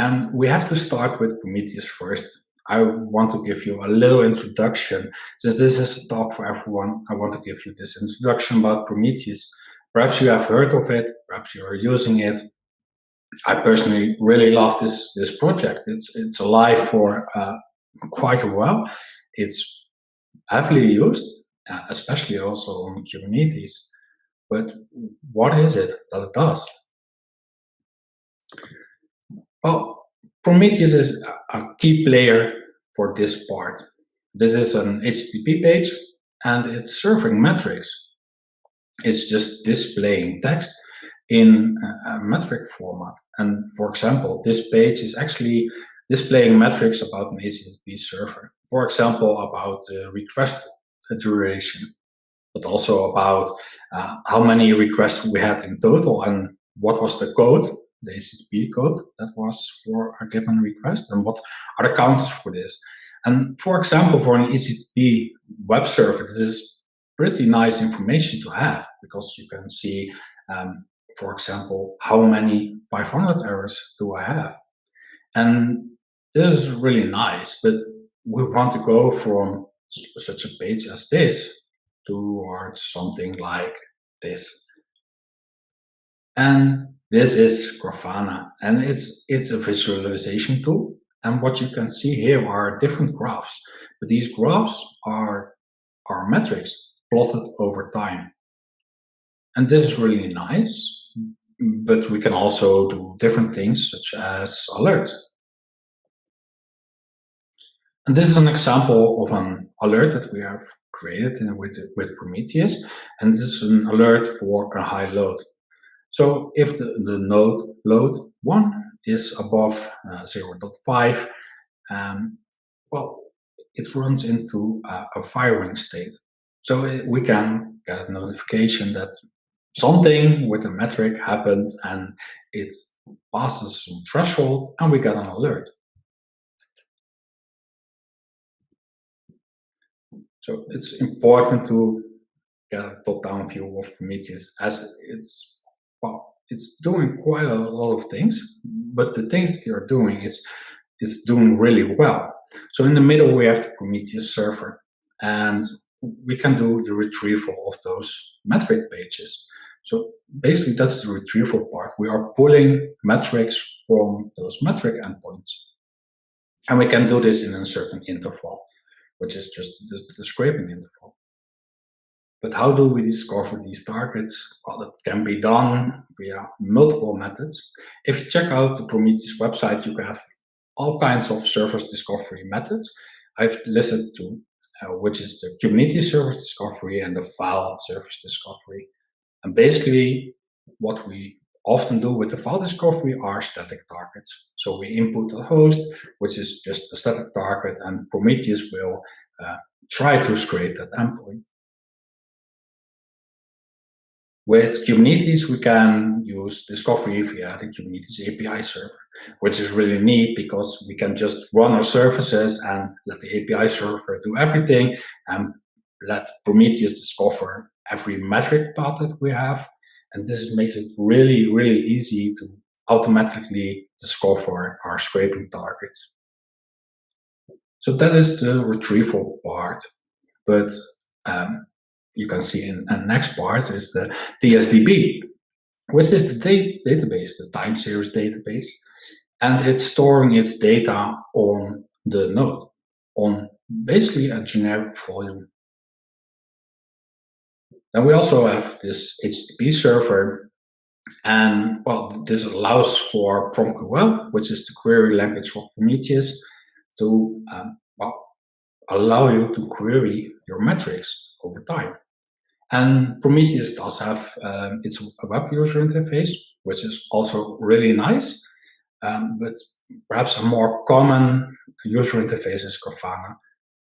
And we have to start with Prometheus first. I want to give you a little introduction. Since this is a talk for everyone, I want to give you this introduction about Prometheus. Perhaps you have heard of it, perhaps you are using it. I personally really love this this project. It's it's alive for uh, quite a while. It's heavily used, uh, especially also on Kubernetes. But what is it that it does? Well, Prometheus is a key player for this part. This is an HTTP page and it's serving metrics. It's just displaying text in a metric format. And for example, this page is actually displaying metrics about an HTTP server. For example, about uh, request duration, but also about uh, how many requests we had in total and what was the code the HTTP code that was for a given request and what are the counters for this. And for example, for an HTTP web server, this is pretty nice information to have because you can see, um, for example, how many 500 errors do I have? And this is really nice, but we want to go from such a page as this towards something like this. And this is Grafana, and it's it's a visualization tool. And what you can see here are different graphs, but these graphs are are metrics plotted over time. And this is really nice, but we can also do different things such as alert. And this is an example of an alert that we have created in, with, with Prometheus. And this is an alert for a high load. So if the, the node load 1 is above uh, 0.5, um, well, it runs into a, firing state. So we can get a notification that something with a metric happened and it passes some threshold and we get an alert. So it's important to get a top-down view of Prometheus as it's well, it's doing quite a lot of things, but the things that you're doing is is doing really well. So in the middle, we have the Prometheus server, and we can do the retrieval of those metric pages. So basically, that's the retrieval part. We are pulling metrics from those metric endpoints. And we can do this in a certain interval, which is just the, the scraping interval. But how do we discover these targets? Well, it can be done via multiple methods. If you check out the Prometheus website, you have all kinds of service discovery methods. I've listed two, uh, which is the Kubernetes service discovery and the file service discovery. And basically, what we often do with the file discovery are static targets. So we input a host, which is just a static target, and Prometheus will uh, try to scrape that endpoint. With Kubernetes, we can use discovery via the Kubernetes API server, which is really neat because we can just run our services and let the API server do everything and let Prometheus discover every metric path that we have. And this makes it really, really easy to automatically discover our scraping targets. So that is the retrieval part. But um, you can see in the next part is the TSDB, which is the database, the time series database, and it's storing its data on the node, on basically a generic volume. Then we also have this HTTP server, and well, this allows for PromQL, which is the query language of Prometheus, to um, well, allow you to query your metrics over time. And Prometheus does have um, its web user interface, which is also really nice. Um, but perhaps a more common user interface is Grafana,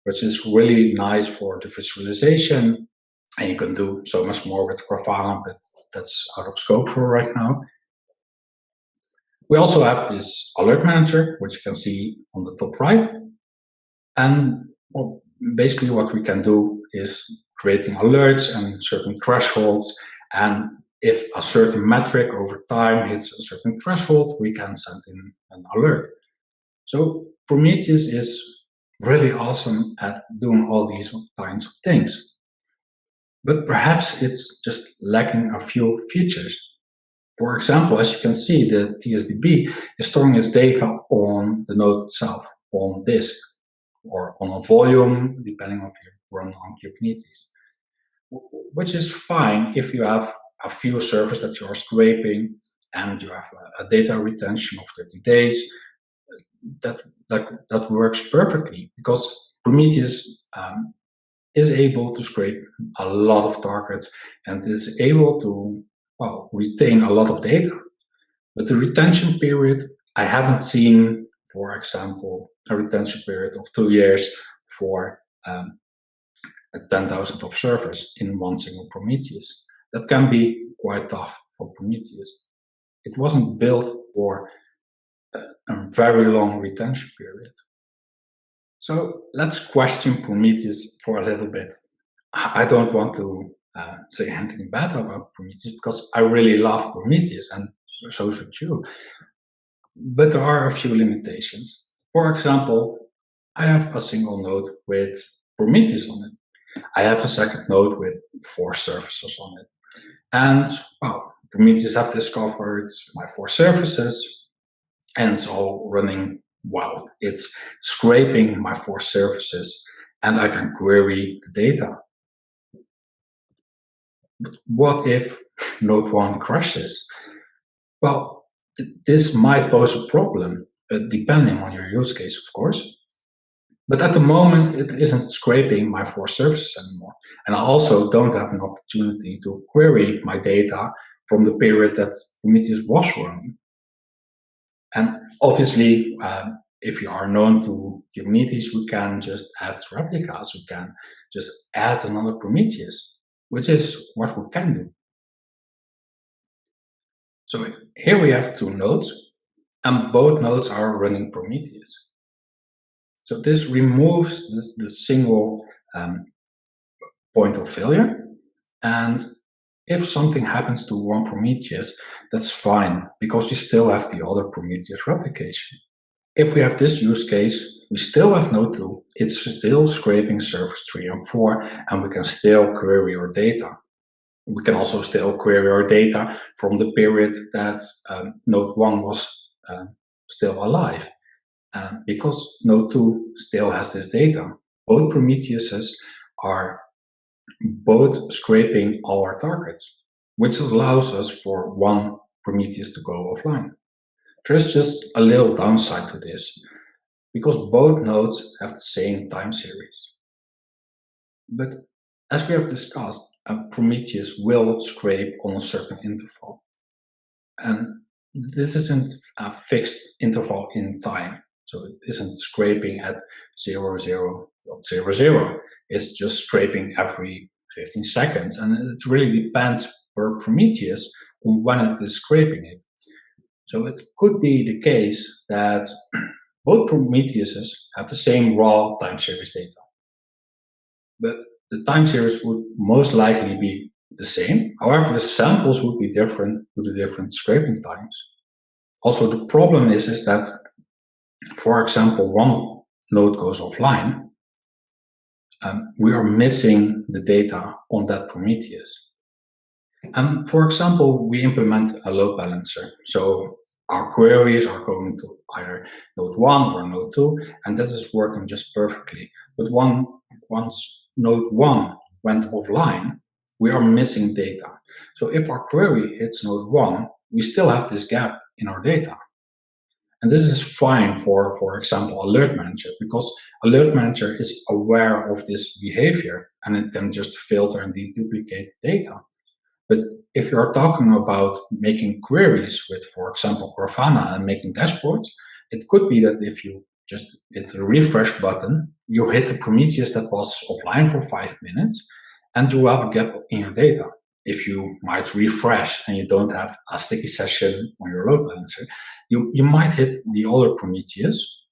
which is really nice for the visualization. And you can do so much more with Grafana, but that's out of scope for right now. We also have this alert manager, which you can see on the top right. And well, basically what we can do is creating alerts and certain thresholds. And if a certain metric over time hits a certain threshold, we can send in an alert. So Prometheus is really awesome at doing all these kinds of things. But perhaps it's just lacking a few features. For example, as you can see, the TSDB is storing its data on the node itself, on disk, or on a volume, depending on if you run on Kubernetes, which is fine if you have a few servers that you are scraping and you have a, a data retention of 30 days. That, that, that works perfectly because Prometheus um, is able to scrape a lot of targets and is able to well, retain a lot of data. But the retention period, I haven't seen, for example, a retention period of two years for um, 10,000 of servers in one single Prometheus. That can be quite tough for Prometheus. It wasn't built for a, a very long retention period. So let's question Prometheus for a little bit. I don't want to uh, say anything bad about Prometheus because I really love Prometheus and so should you. But there are a few limitations. For example, I have a single node with Prometheus on it. I have a second node with four services on it. And well, Prometheus have discovered my four services and it's all running well. It's scraping my four services and I can query the data. But what if node one crashes? Well, th this might pose a problem, uh, depending on your use case, of course. But at the moment, it isn't scraping my four services anymore. And I also don't have an opportunity to query my data from the period that Prometheus was running. And obviously, um, if you are known to Kubernetes, we can just add replicas. We can just add another Prometheus, which is what we can do. So here we have two nodes, and both nodes are running Prometheus. So this removes this, the single um, point of failure. And if something happens to one Prometheus, that's fine, because we still have the other Prometheus replication. If we have this use case, we still have node 2, it's still scraping servers 3 and 4, and we can still query our data. We can also still query our data from the period that um, node 1 was uh, still alive. Uh, because node 2 still has this data. Both Prometheuses are both scraping all our targets, which allows us for one Prometheus to go offline. There's just a little downside to this, because both nodes have the same time series. But as we have discussed, a Prometheus will scrape on a certain interval. And this isn't a fixed interval in time. So it isn't scraping at 0, 0, 0, 0. It's just scraping every 15 seconds. And it really depends per Prometheus on when it is scraping it. So it could be the case that both Prometheuses have the same raw time series data. But the time series would most likely be the same. However, the samples would be different to the different scraping times. Also, the problem is, is that for example, one node goes offline, um, we are missing the data on that Prometheus. And for example, we implement a load balancer. So our queries are going to either node 1 or node 2, and this is working just perfectly. But one, once node 1 went offline, we are missing data. So if our query hits node 1, we still have this gap in our data. And this is fine for, for example, Alert Manager, because Alert Manager is aware of this behavior and it can just filter and deduplicate data. But if you're talking about making queries with, for example, Grafana and making dashboards, it could be that if you just hit the refresh button, you hit the Prometheus that was offline for five minutes, and you have a gap in your data if you might refresh and you don't have a sticky session on your load balancer, you, you might hit the other Prometheus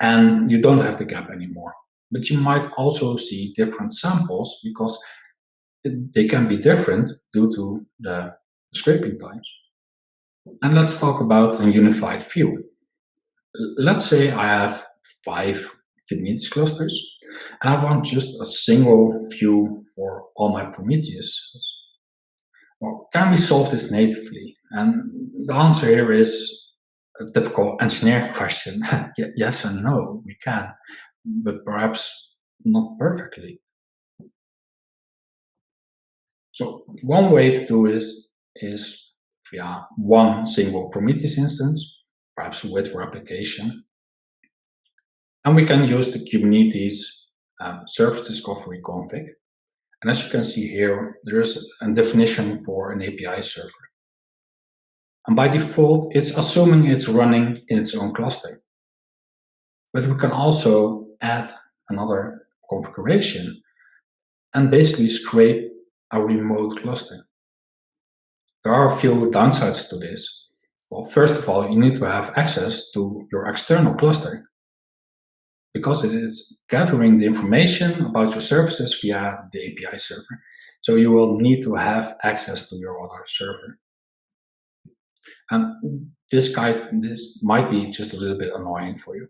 and you don't have the gap anymore. But you might also see different samples because they can be different due to the scraping times. And let's talk about a unified view. Let's say I have five Kubernetes clusters, and I want just a single view for all my Prometheus. Well, can we solve this natively? And the answer here is a typical engineer question. yes and no, we can, but perhaps not perfectly. So one way to do this is via one single Prometheus instance, perhaps with replication. And we can use the Kubernetes um, service discovery config. And as you can see here, there is a definition for an API server. And by default, it's assuming it's running in its own cluster. But we can also add another configuration and basically scrape a remote cluster. There are a few downsides to this. Well, first of all, you need to have access to your external cluster because it is gathering the information about your services via the API server. So you will need to have access to your other server. And this guy, this might be just a little bit annoying for you.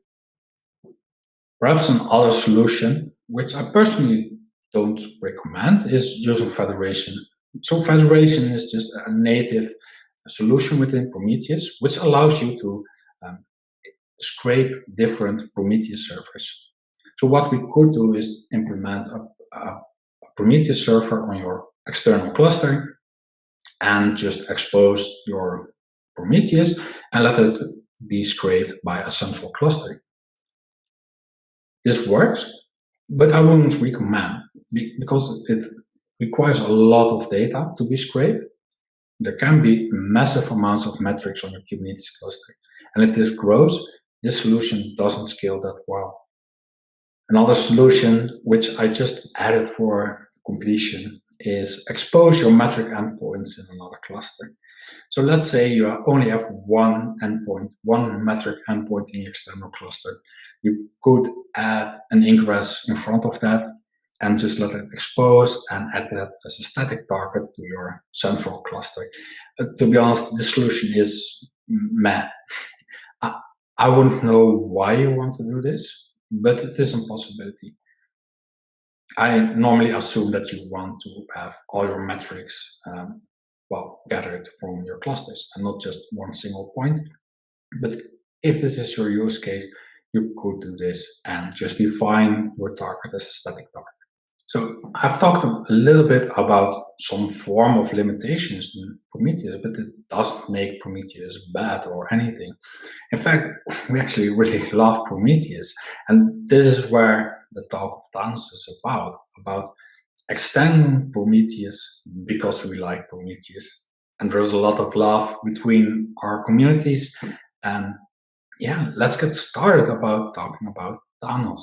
Perhaps another solution, which I personally don't recommend, is using federation. So federation is just a native solution within Prometheus, which allows you to um, scrape different Prometheus servers. So what we could do is implement a, a Prometheus server on your external cluster and just expose your Prometheus and let it be scraped by a central cluster. This works, but I wouldn't recommend because it requires a lot of data to be scraped. There can be massive amounts of metrics on your Kubernetes cluster. And if this grows, this solution doesn't scale that well. Another solution, which I just added for completion, is expose your metric endpoints in another cluster. So let's say you only have one endpoint, one metric endpoint in the external cluster. You could add an ingress in front of that and just let it expose and add that as a static target to your central cluster. Uh, to be honest, the solution is meh. I, wouldn't know why you want to do this, but it is a possibility. I normally assume that you want to have all your metrics um, well gathered from your clusters and not just one single point. But if this is your use case, you could do this and just define your target as a static target. So I've talked a little bit about some form of limitations in Prometheus, but it doesn't make Prometheus bad or anything. In fact, we actually really love Prometheus. And this is where the talk of Thanos is about, about extending Prometheus because we like Prometheus. And there's a lot of love between our communities. And yeah, let's get started about talking about Thanos.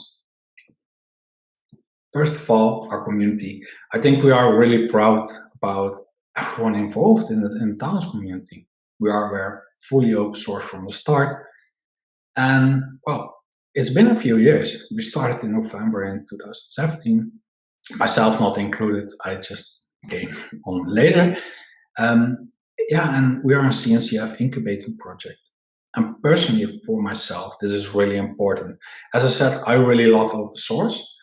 First of all, our community. I think we are really proud about everyone involved in the, in the Thanos community. We are we're fully open source from the start. And well, it's been a few years. We started in November in 2017, myself not included. I just came on later. Um, yeah, and we are a CNCF incubating project. And personally, for myself, this is really important. As I said, I really love open source.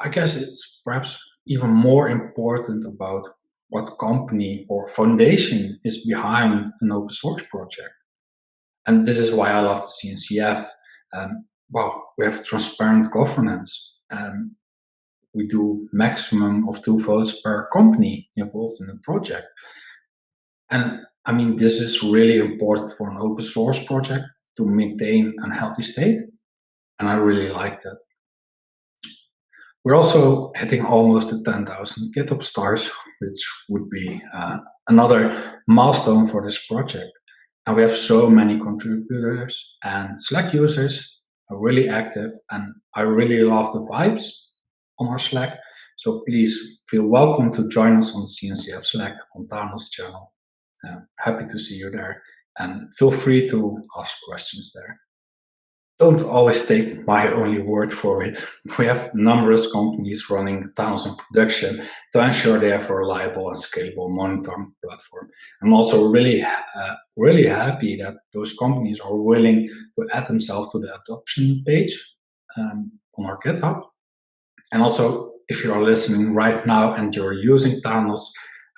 I guess it's perhaps even more important about what company or foundation is behind an open source project. And this is why I love the CNCF. Um, well, we have transparent governance. Um, we do maximum of two votes per company involved in the project. And I mean, this is really important for an open source project to maintain a healthy state. And I really like that. We're also hitting almost the 10,000 GitHub stars, which would be uh, another milestone for this project. And we have so many contributors and Slack users are really active and I really love the vibes on our Slack. So please feel welcome to join us on CNCF Slack on Thanos channel. Uh, happy to see you there and feel free to ask questions there. Don't always take my only word for it. We have numerous companies running Thanos in production to ensure they have a reliable and scalable monitoring platform. I'm also really, uh, really happy that those companies are willing to add themselves to the adoption page um, on our GitHub. And also, if you are listening right now and you're using Thanos,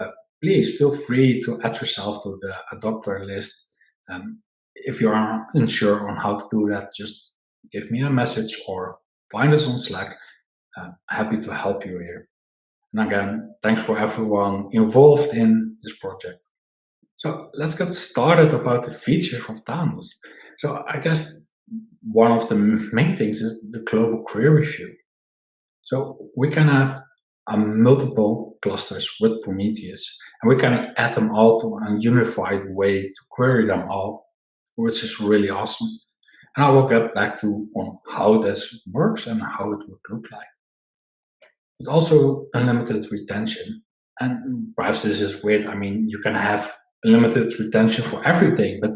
uh, please feel free to add yourself to the adopter list. Um, if you are unsure on how to do that, just give me a message or find us on Slack. I'm happy to help you here. And again, thanks for everyone involved in this project. So let's get started about the features of Thanos. So I guess one of the main things is the global query view. So we can have um, multiple clusters with Prometheus, and we can add them all to a unified way to query them all which is really awesome. And I will get back to on how this works and how it would look like. But also unlimited retention. And perhaps this is weird. I mean, you can have unlimited retention for everything, but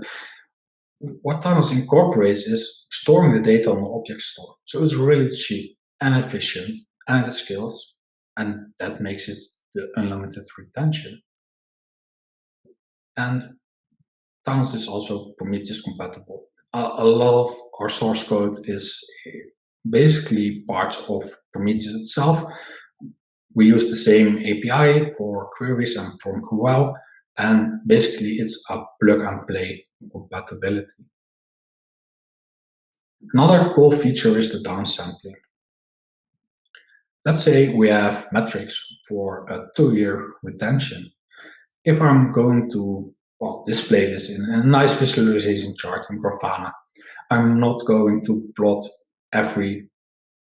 what Thanos incorporates is storing the data on the object store. So it's really cheap and efficient and it scales. And that makes it the unlimited retention. And Thanos is also Prometheus compatible. a lot of our source code is eh, basically part of Prometheus itself. We use the same API for queries and for GraphQL, and basically it's a plug and play compatibility. Another cool feature is the downsampling. Let's say we have metrics for a two-year retention. If I'm going to well, display this in a nice visualization chart in Grafana. I'm not going to plot every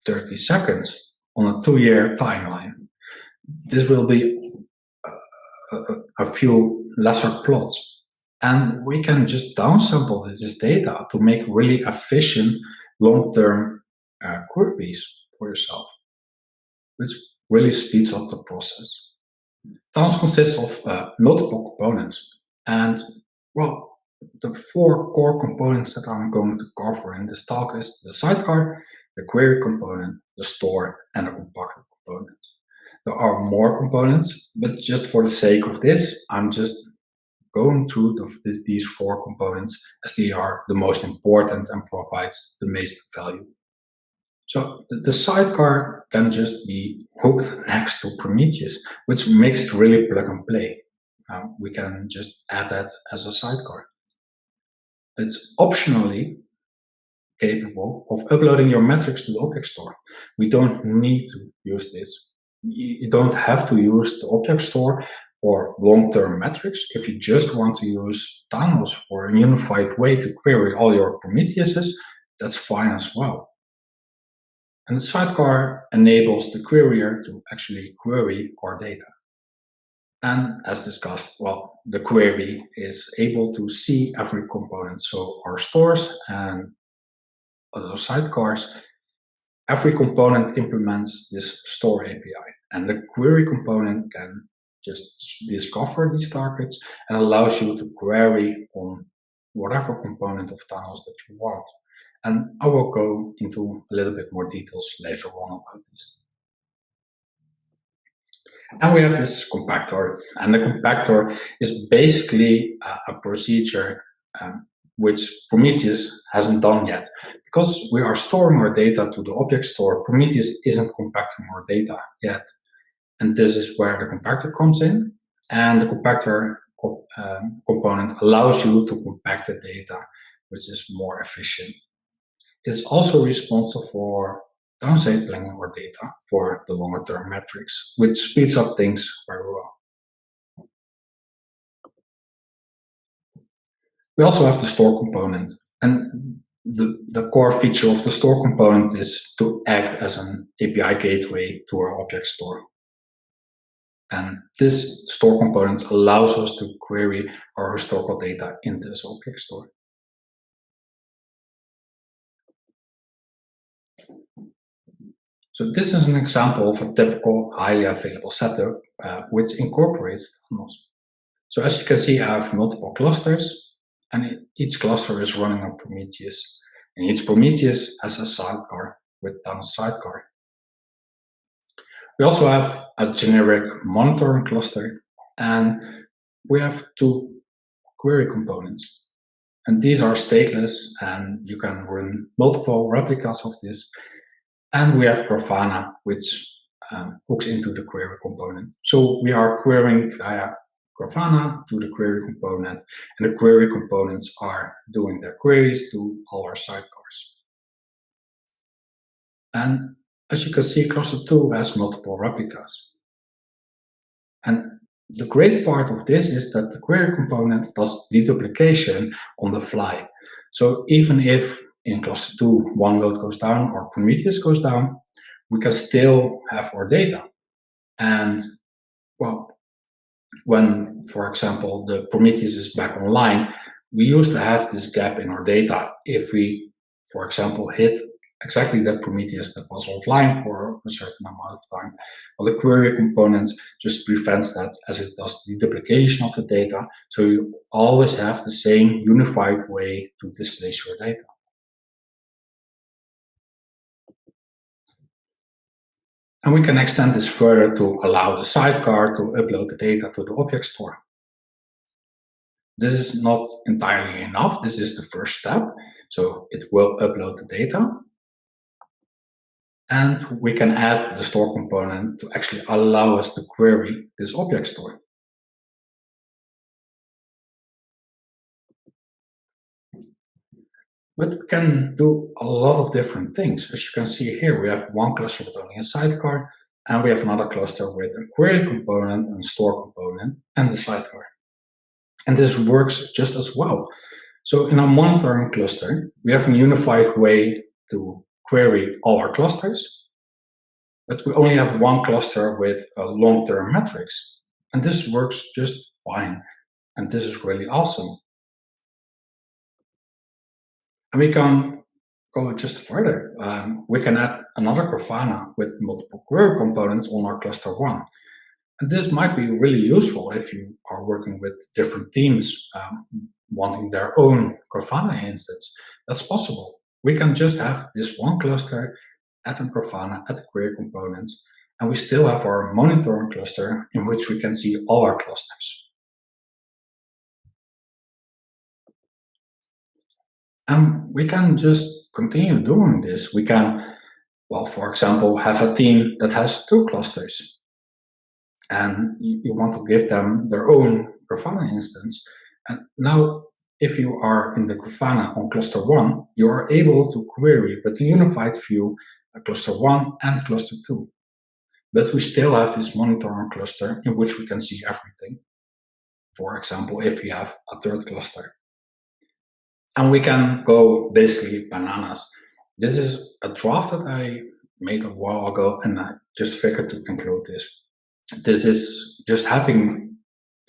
30 seconds on a two-year timeline. This will be a, a, a, few lesser plots. And we can just downsample this data to make really efficient long-term uh, queries for yourself, which really speeds up the process. Task consists of uh, multiple components. And well, the four core components that I'm going to cover in this talk is the sidecar, the query component, the store, and the compactor component. There are more components, but just for the sake of this, I'm just going through the, these four components as they are the most important and provides the most value. So the, the sidecar can just be hooked next to Prometheus, which makes it really plug and play um, we can just add that as a sidecar. It's optionally capable of uploading your metrics to the object store. We don't need to use this. You don't have to use the object store or long-term metrics. If you just want to use Thanos for a unified way to query all your Prometheuses, that's fine as well. And the sidecar enables the querier to actually query our data. And as discussed, well, the query is able to see every component. So our stores and other sidecars, every component implements this store API. And the query component can just discover these targets and allows you to query on whatever component of Thanos that you want. And I will go into a little bit more details later on about this. And we have this compactor. And the compactor is basically a, a procedure um, which Prometheus hasn't done yet. Because we are storing our data to the object store, Prometheus isn't compacting our data yet. And this is where the compactor comes in. And the compactor um, component allows you to compact the data, which is more efficient. It's also responsible for downsampling our data for the longer term metrics, which speeds up things very well. We also have the store component. And the, the core feature of the store component is to act as an API gateway to our object store. And this store component allows us to query our historical data in this object store. So this is an example of a typical highly available setup uh, which incorporates Thanos. So as you can see, I have multiple clusters and each cluster is running on Prometheus. And each Prometheus has a sidecar with Thanos sidecar. We also have a generic monitoring cluster and we have two query components. And these are stateless and you can run multiple replicas of this. And we have Grafana, which um, hooks into the query component. So we are querying via Grafana to the query component, and the query components are doing their queries to all our sidecars. And as you can see, cluster 2 has multiple replicas. And the great part of this is that the query component does deduplication on the fly. So even if in cluster 2 one load goes down or Prometheus goes down, we can still have our data. And well, when, for example, the Prometheus is back online, we used to have this gap in our data. If we, for example, hit exactly that Prometheus that was offline for a certain amount of time. Well, the query component just prevents that as it does the duplication of the data. So you always have the same unified way to displace your data. And we can extend this further to allow the sidecar to upload the data to the object store. This is not entirely enough. This is the first step. So it will upload the data. And we can add the store component to actually allow us to query this object store. But we can do a lot of different things. As you can see here, we have one cluster with only a sidecar, and we have another cluster with a query component and a store component and the sidecar. And this works just as well. So in our monitoring cluster, we have a unified way to query all our clusters, but we only have one cluster with a long-term metrics. And this works just fine. And this is really awesome. And we can go just further. Um, we can add another Grafana with multiple query components on our cluster one. And this might be really useful if you are working with different teams um, wanting their own Grafana instance. That's possible. We can just have this one cluster, at a Grafana, at the query components, and we still have our monitoring cluster in which we can see all our clusters. And we can just continue doing this. We can, well, for example, have a team that has two clusters. And you, you want to give them their own Grafana instance. And now, if you are in the Grafana on cluster one, you are able to query with a unified view cluster one and cluster two. But we still have this monitoring cluster in which we can see everything. For example, if we have a third cluster and we can go basically bananas. This is a draft that I made a while ago, and I just figured to include this. This is just having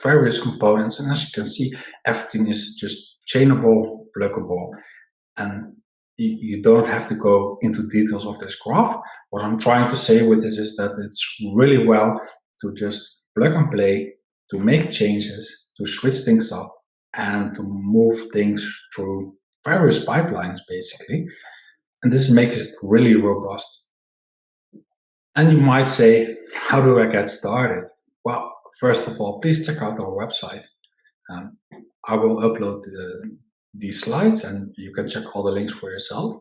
various components, and as you can see, everything is just chainable, pluggable, and you don't have to go into details of this graph. What I'm trying to say with this is that it's really well to just plug and play, to make changes, to switch things up, and to move things through various pipelines, basically. And this makes it really robust. And you might say, how do I get started? Well, first of all, please check out our website. Um, I will upload the, these slides and you can check all the links for yourself.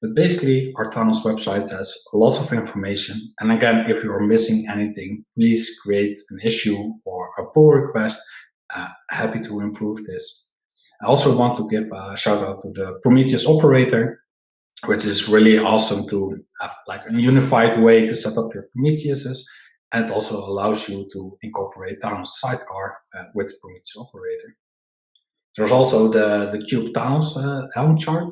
But basically, our Thanos website has lots of information. And again, if you are missing anything, please create an issue or a pull request happy to improve this. I also want to give a shout out to the Prometheus operator, which is really awesome to have like a unified way to set up your Prometheuses. And it also allows you to incorporate Thanos sidecar uh, with the Prometheus operator. There's also the, the Kube Thanos uh, Helm chart.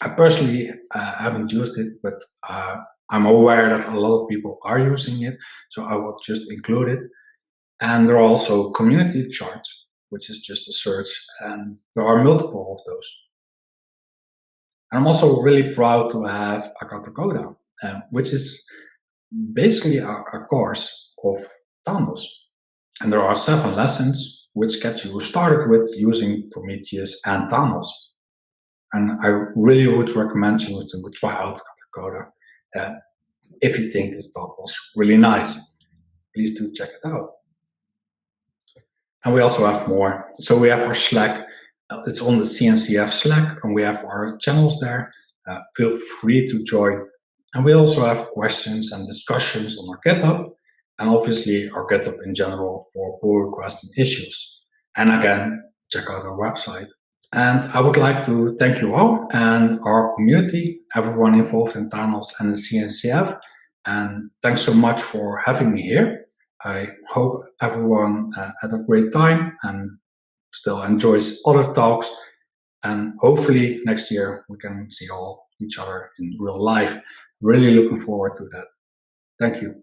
I personally uh, haven't used it, but uh, I'm aware that a lot of people are using it, so I will just include it. And there are also community charts, which is just a search, and there are multiple of those. And I'm also really proud to have a Katacoda, uh, which is basically a, a course of Thanos. And there are seven lessons which get you started with using Prometheus and Thanos. And I really would recommend you to try out Coda uh, if you think this talk was really nice. Please do check it out. And we also have more. So we have our Slack. Uh, it's on the CNCF Slack, and we have our channels there. Uh, feel free to join. And we also have questions and discussions on our GitHub, and obviously our GitHub in general for pull requests and issues. And again, check out our website. And I would like to thank you all and our community, everyone involved in Thanos and the CNCF. And thanks so much for having me here. I hope everyone uh, had a great time and still enjoys other talks. And hopefully next year we can see all each other in real life. Really looking forward to that. Thank you.